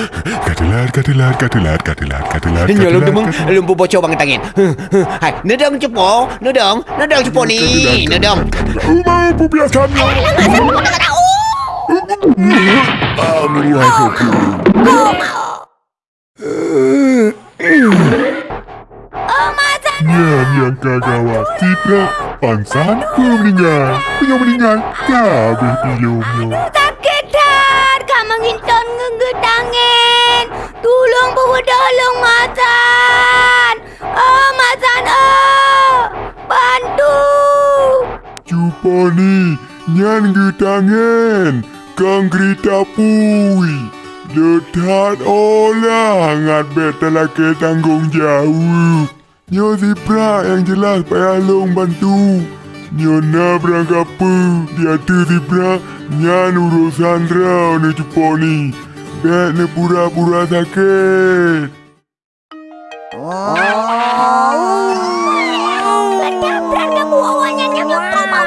Katelar, katelar, katelar, katelar, katelar, Nya lu katelar, demeng lumpu bocor bang tangin. Hai, nedang cepo, nedang, nedang cepo ni, nedang. Umar biasanya. Amin ya Nyan yang kagawat tidak Pansan meninggal. Punya meninggal Kabeh pilumnya. Sakit Kak menginton ngegedangin. Tolong bawa tolong Mazan. Oh, Mazan. Oh, bantu. Cuba ni Nyan getangan Kang gerita pui Letat olah Ngat betala ke tanggung jawab Nyo Zipra yang jelas payah long bantu Nyo na berangkap apa Dia tu Zipra Nyan urusan rau ni cuba ni Bet ni pura-pura sakit Berat berat kamu awalnya yang kau mau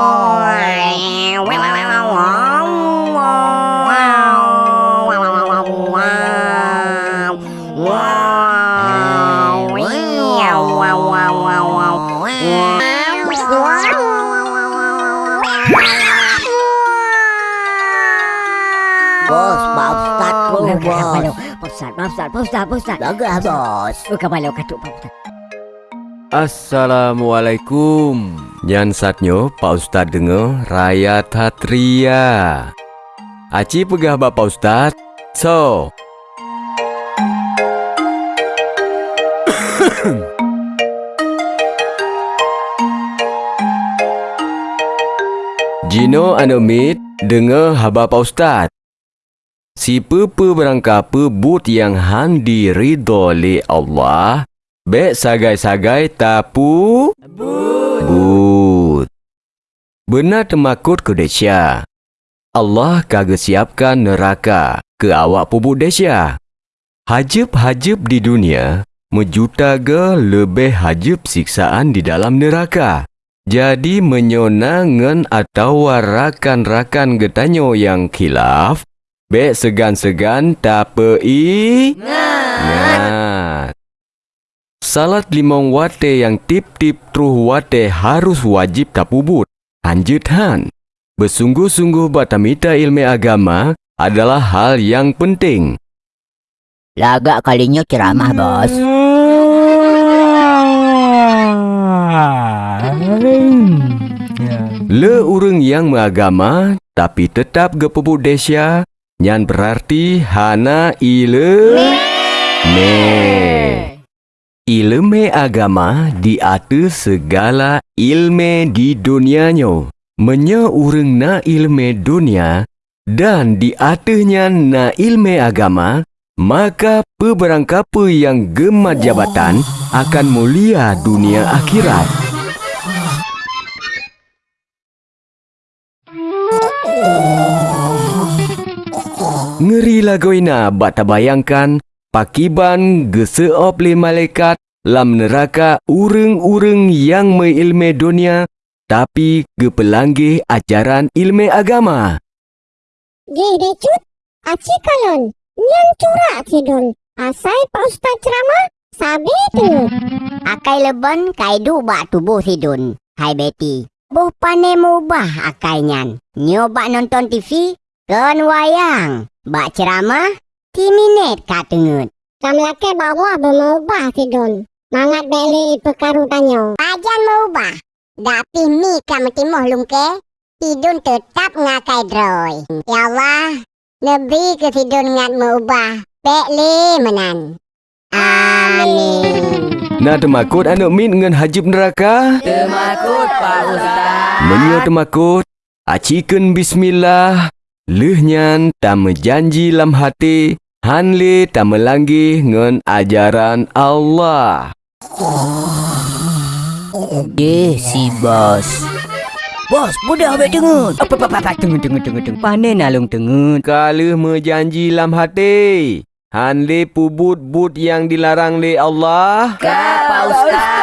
bos tak jahat dia. Bos, Pak Ustaz tu, bos. Ustaz, maaf Ustaz, Pak Ustaz, Pak Ustaz. Bagus, bos. Bukan malu katuk Pak Ustaz. Assalamualaikum. Nyan satnyo Pak Ustaz dengar Raya Tatria. Aci pegah bak Pak Ustaz. So. Jino Anomit dengar haba Pak Ustaz. Si pepe berangkapa but yang handi ridho li Allah Bek sagai-sagai tapu But. Benar temakut ke Desya? Allah kagak siapkan neraka ke awak pubuk Desya? Hajib-hajib di dunia Mejuta ke lebih hajib siksaan di dalam neraka. Jadi menyonangan atau rakan-rakan getanyo yang khilaf Bek segan-segan tapei Ngat. Salat limong wate yang tip-tip truh wate harus wajib tapubut. Hanjut han. Bersungguh-sungguh batamita ilmu agama adalah hal yang penting. Lagak kalinya ceramah, bos. Le urang yang mengagama tapi tetap gepebut desya nyan berarti hana ile me. Ilmu agama di atas segala ilmu di dunianya. Menya urang na ilmu dunia dan di atasnya na ilmu agama, maka peberangkapa yang gemat jabatan akan mulia dunia akhirat. Ngeri lagoina bak tabayangkan pakiban geseop le malaikat lam neraka ureng-ureng yang mengilmu dunia tapi gepelanggih ajaran ilmu agama. Geh decut, aci kalon, nyan curak sidon. Asai Pak Ustaz ceramah, sabi tu. Akai leban kai du bak tubuh sidun. Hai Betty. Boh pane mubah akai nyan. Nyoba nonton TV, kan wayang. Bak ceramah, timinet katengut. Kam laki bawa bermubah sidon. Mangat beli perkaru tanyo. Pajan berubah. Tapi mi kamu timoh lungke. Tidun tetap ngakai droy. Ya Allah. Lebih ke tidun ngat berubah. Pek le menan. Amin. Nak temakut anak min dengan hajib neraka? Temakut Pak Ustaz. Menyo temakut, acikan bismillah, Leh nyan tak menjanji lam hati, han le tak melanggi ngan ajaran Allah. Deh si bos. Bos, mudah abek tengut. Apa apa apa tengut tengut tengut tengut. Panen alung tengut. Kalau menjanji lam hati, han le pubut but yang dilarang le Allah. Pak Ustaz.